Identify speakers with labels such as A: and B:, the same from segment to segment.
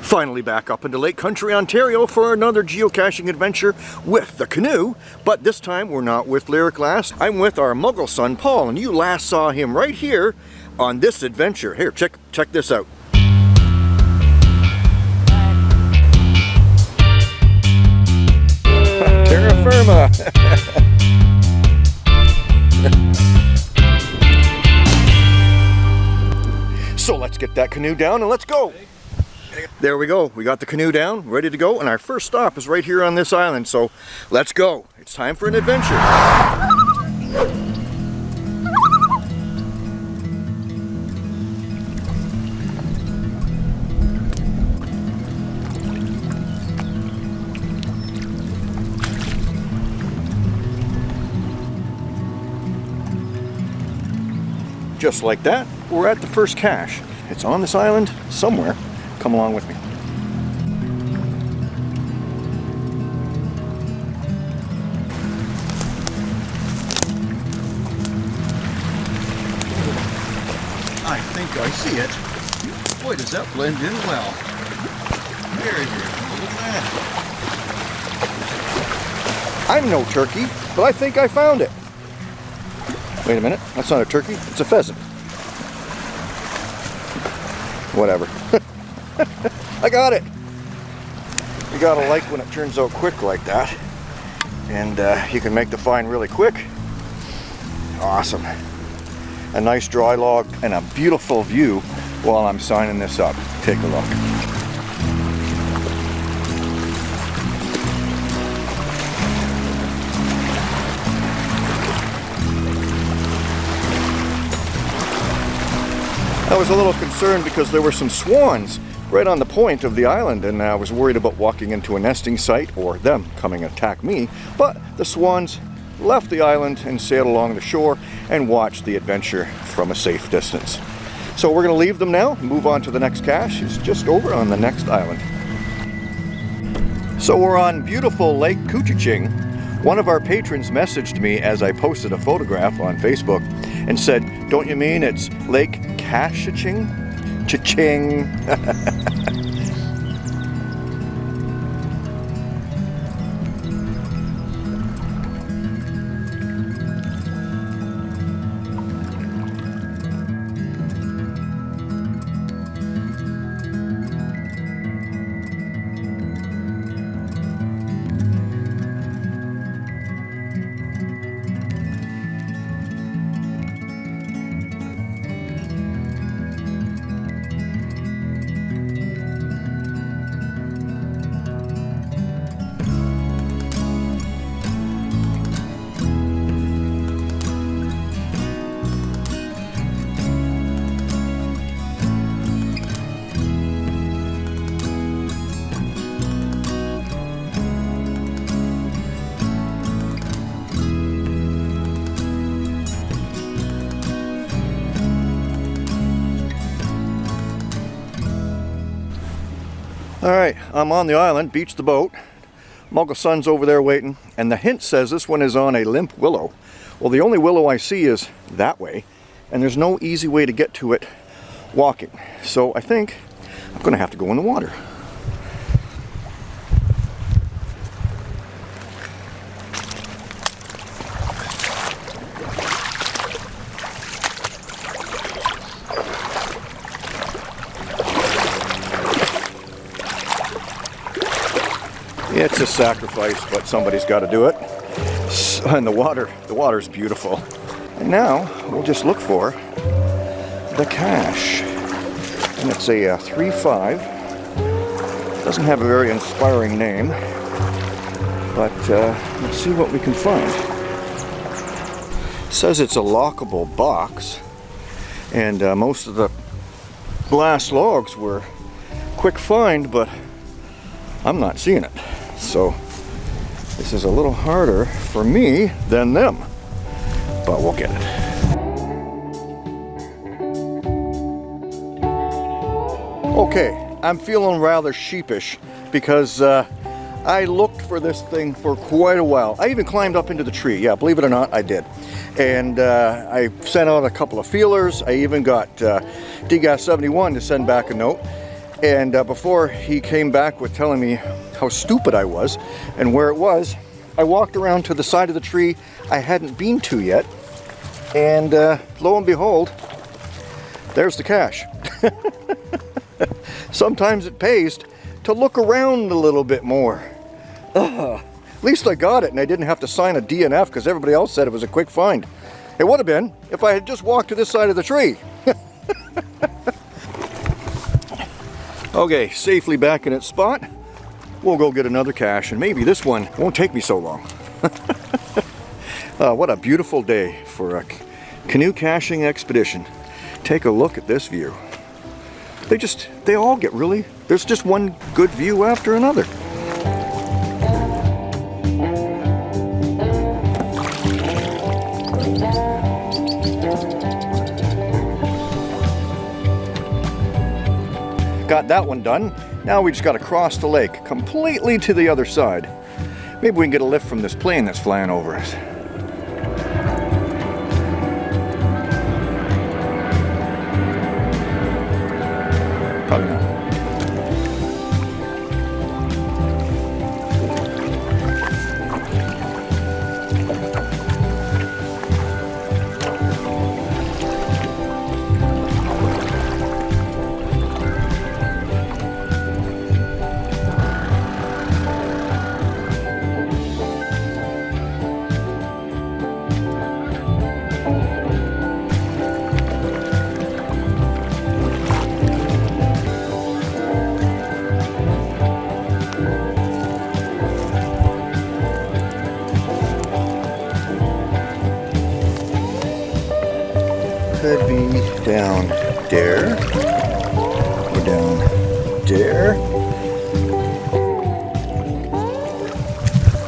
A: Finally back up into Lake Country, Ontario for another geocaching adventure with the canoe. But this time we're not with Lyric Lass. I'm with our muggle son Paul and you last saw him right here on this adventure. Here, check, check this out. Terra firma. so let's get that canoe down and let's go. There we go. We got the canoe down, ready to go, and our first stop is right here on this island. So let's go. It's time for an adventure. Just like that, we're at the first cache. It's on this island somewhere. Come along with me.
B: I think I see it. Boy, does that blend in well. Very good. Look at that.
A: I'm no turkey, but I think I found it. Wait a minute, that's not a turkey, it's a pheasant. Whatever. I got it. You gotta like when it turns out quick like that. And uh, you can make the find really quick. Awesome. A nice dry log and a beautiful view while I'm signing this up. Take a look. I was a little concerned because there were some swans right on the point of the island and I was worried about walking into a nesting site or them coming attack me. But the swans left the island and sailed along the shore and watched the adventure from a safe distance. So we're going to leave them now, move on to the next cache. It's just over on the next island. So we're on beautiful Lake Couchiching. One of our patrons messaged me as I posted a photograph on Facebook and said, don't you mean it's Lake Cashaching? Cha-ching. All right, I'm on the island, beach the boat. Muggle Son's over there waiting, and the hint says this one is on a limp willow. Well, the only willow I see is that way, and there's no easy way to get to it walking. So I think I'm gonna have to go in the water. It's a sacrifice, but somebody's got to do it. And the water, the water's beautiful. And now we'll just look for the cache. And it's a uh, 3-5. Doesn't have a very inspiring name, but uh, let's see what we can find. It says it's a lockable box, and uh, most of the glass logs were quick find, but I'm not seeing it. So this is a little harder for me than them, but we'll get it. Okay, I'm feeling rather sheepish because uh, I looked for this thing for quite a while. I even climbed up into the tree. Yeah, believe it or not, I did. And uh, I sent out a couple of feelers. I even got uh, DGAS 71 to send back a note. And uh, before he came back with telling me how stupid I was and where it was, I walked around to the side of the tree I hadn't been to yet. And uh, lo and behold, there's the cache. Sometimes it pays to look around a little bit more. At least I got it and I didn't have to sign a DNF because everybody else said it was a quick find. It would have been if I had just walked to this side of the tree. okay, safely back in its spot. We'll go get another cache and maybe this one won't take me so long. uh, what a beautiful day for a canoe caching expedition. Take a look at this view. They just, they all get really, there's just one good view after another. Got that one done. Now we just got to cross the lake completely to the other side. Maybe we can get a lift from this plane that's flying over us. There.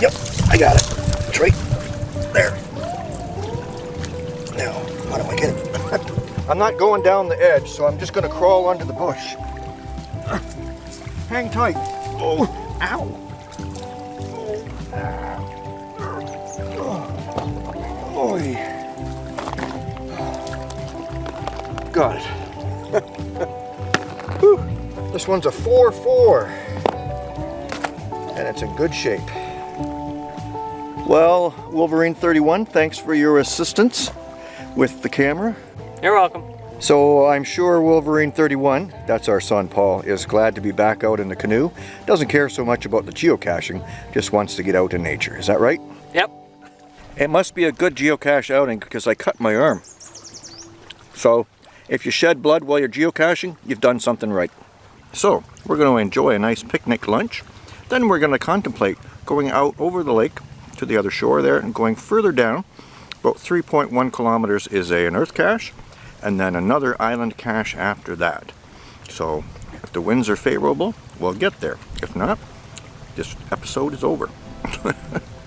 A: Yep, I got it. It's right there. Now, how do I get it? I'm not going down the edge, so I'm just going to crawl under the bush. Hang tight. Oh, ow. Oh. Got it. Whew. This one's a 4-4. And it's in good shape. Well, Wolverine 31, thanks for your assistance with the camera.
C: You're welcome.
A: So I'm sure Wolverine 31, that's our son Paul, is glad to be back out in the canoe. Doesn't care so much about the geocaching, just wants to get out in nature. Is that right?
C: Yep.
A: It must be a good geocache outing because I cut my arm. So if you shed blood while you're geocaching, you've done something right. So, we're going to enjoy a nice picnic lunch. Then we're going to contemplate going out over the lake to the other shore there and going further down. About 3.1 kilometers is a, an earth cache and then another island cache after that. So, if the winds are favorable, we'll get there. If not, this episode is over.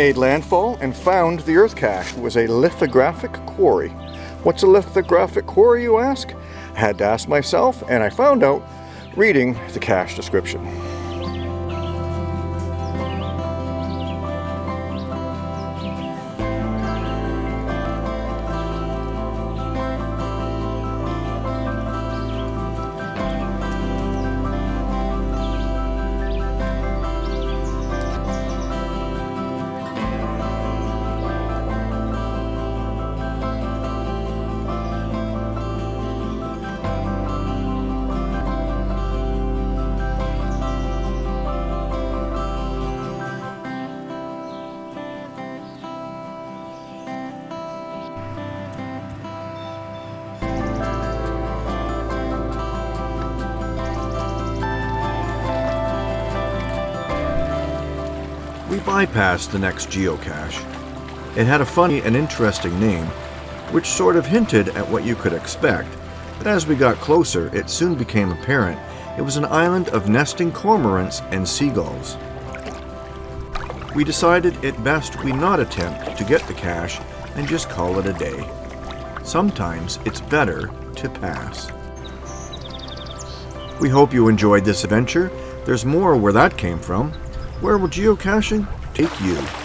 A: made landfall and found the earth cache. Was a lithographic quarry. What's a lithographic quarry, you ask? I had to ask myself, and I found out reading the cache description. Bypassed the next geocache. It had a funny and interesting name, which sort of hinted at what you could expect, but as we got closer, it soon became apparent it was an island of nesting cormorants and seagulls. We decided it best we not attempt to get the cache and just call it a day. Sometimes it's better to pass. We hope you enjoyed this adventure. There's more where that came from. Where will geocaching take you?